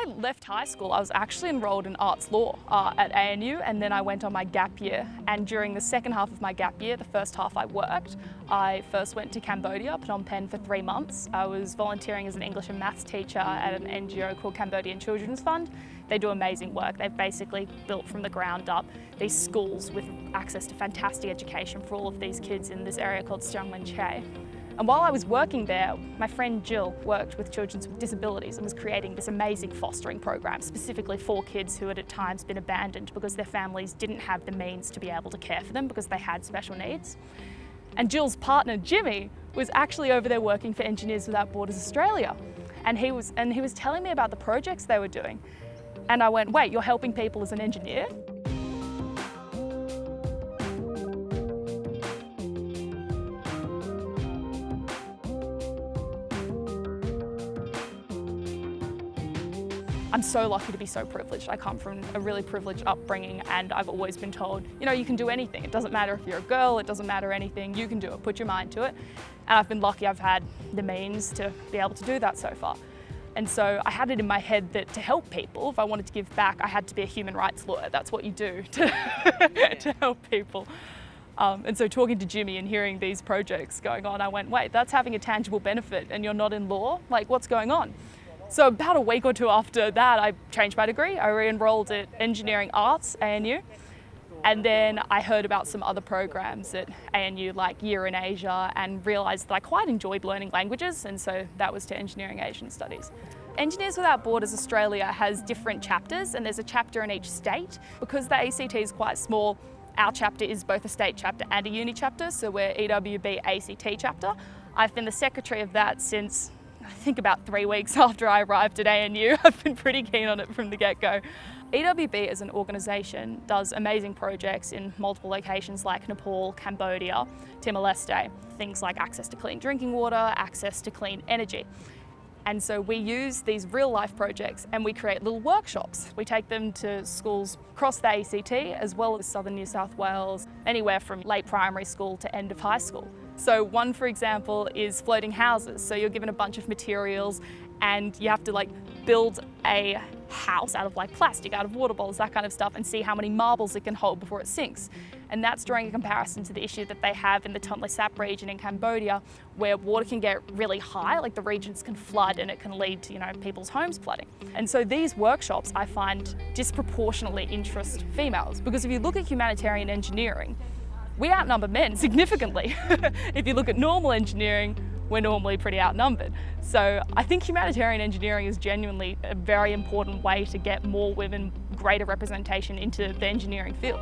I left high school, I was actually enrolled in arts law uh, at ANU and then I went on my gap year. And during the second half of my gap year, the first half I worked, I first went to Cambodia, Phnom Penh for three months. I was volunteering as an English and maths teacher at an NGO called Cambodian Children's Fund. They do amazing work. They've basically built from the ground up these schools with access to fantastic education for all of these kids in this area called Siang Che. And while I was working there, my friend Jill worked with children with disabilities and was creating this amazing fostering program specifically for kids who had at times been abandoned because their families didn't have the means to be able to care for them because they had special needs. And Jill's partner, Jimmy, was actually over there working for Engineers Without Borders Australia. And he was, and he was telling me about the projects they were doing. And I went, wait, you're helping people as an engineer? I'm so lucky to be so privileged. I come from a really privileged upbringing and I've always been told, you know, you can do anything. It doesn't matter if you're a girl, it doesn't matter anything, you can do it, put your mind to it. And I've been lucky I've had the means to be able to do that so far. And so I had it in my head that to help people, if I wanted to give back, I had to be a human rights lawyer. That's what you do to, to help people. Um, and so talking to Jimmy and hearing these projects going on, I went, wait, that's having a tangible benefit and you're not in law? Like, what's going on? So about a week or two after that, I changed my degree. I re-enrolled at Engineering Arts, ANU. And then I heard about some other programs at ANU like Year in Asia and realised that I quite enjoyed learning languages and so that was to Engineering Asian Studies. Engineers Without Borders Australia has different chapters and there's a chapter in each state. Because the ACT is quite small, our chapter is both a state chapter and a uni chapter, so we're EWB ACT chapter. I've been the secretary of that since I think about three weeks after I arrived at ANU. I've been pretty keen on it from the get-go. EWB as an organisation does amazing projects in multiple locations like Nepal, Cambodia, Timor-Leste. Things like access to clean drinking water, access to clean energy. And so we use these real life projects and we create little workshops. We take them to schools across the ACT as well as southern New South Wales, anywhere from late primary school to end of high school. So one, for example, is floating houses. So you're given a bunch of materials and you have to like build a house out of like plastic, out of water bottles, that kind of stuff, and see how many marbles it can hold before it sinks. And that's drawing a comparison to the issue that they have in the Tonle Sap region in Cambodia, where water can get really high, like the regions can flood and it can lead to, you know, people's homes flooding. And so these workshops I find disproportionately interest females, because if you look at humanitarian engineering, we outnumber men significantly. if you look at normal engineering, we're normally pretty outnumbered. So I think humanitarian engineering is genuinely a very important way to get more women greater representation into the engineering field.